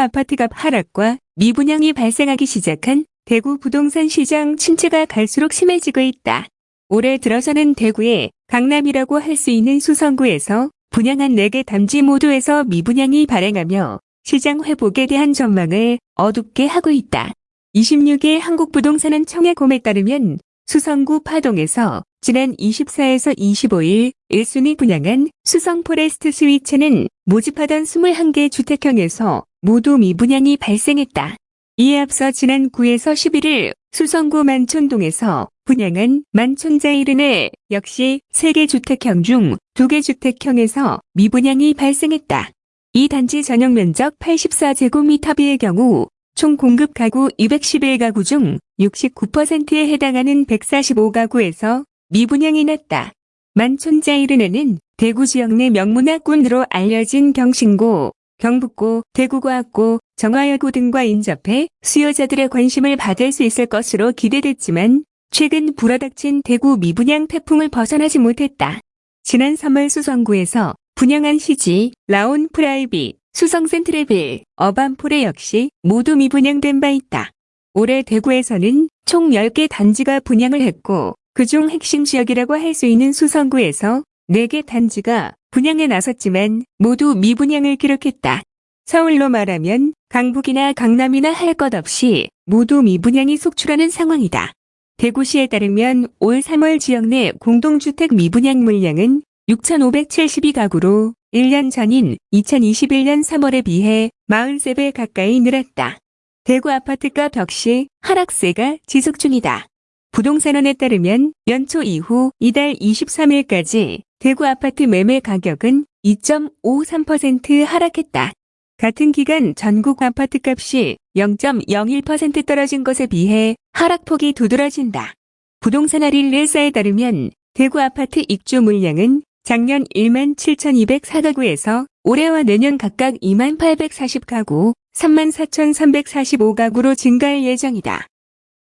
아파트 아파트값 하락과 미분양이 발생하기 시작한 대구 부동산 시장 침체가 갈수록 심해지고 있다. 올해 들어서는 대구의 강남이라고 할 수 있는 수성구에서 분양한 4개 단지 모두에서 미분양이 발생하며 시장 회복에 대한 전망을 어둡게 하고 있다. 26일 한국부동산원 청약홈에 따르면 수성구 파동에서 지난 24에서 25일 1순위 분양한 수성 포레스트 스위첸은 모집하던 21개 주택형에서 모두 미분양이 발생했다. 이에 앞서 지난 9에서 11일 수성구 만촌동에서 분양한 만촌자이른의 역시 3개 주택형 중 2개 주택형에서 미분양이 발생했다. 이 단지 전용 면적 84제곱미터비의 경우 총 공급 가구 211가구 중 69%에 해당하는 145가구에서 미분양이 났다. 만촌자이른에는 대구 지역 내 명문학군으로 알려진 경신고, 경북고, 대구과학고, 정화여고 등과 인접해 수요자들의 관심을 받을 수 있을 것으로 기대됐지만 최근 불어닥친 대구 미분양 태풍을 벗어나지 못했다. 지난 3월 수성구에서 분양한 시지, 라온 프라이빗, 수성 센트레빌, 어반포레 역시 모두 미분양된 바 있다. 올해 대구에서는 총 10개 단지가 분양을 했고 그중 핵심 지역이라고 할 수 있는 수성구에서 4개 단지가 분양에 나섰지만 모두 미분양을 기록했다. 서울로 말하면 강북이나 강남이나 할 것 없이 모두 미분양이 속출하는 상황이다. 대구시에 따르면 올 3월 지역 내 공동주택 미분양 물량은 6,572가구로 1년 전인 2021년 3월에 비해 43배 가까이 늘었다. 대구 아파트값 역시 하락세가 지속 중이다. 부동산원에 따르면 연초 이후 이달 23일까지 대구 아파트 매매 가격은 2.53% 하락했다. 같은 기간 전국 아파트값이 0.01% 떨어진 것에 비해 하락폭이 두드러진다. 부동산 알릴레사에 따르면 대구 아파트 입주 물량은 작년 1만 7,204가구에서 올해와 내년 각각 2만 840가구, 3만 4,345가구로 증가할 예정이다.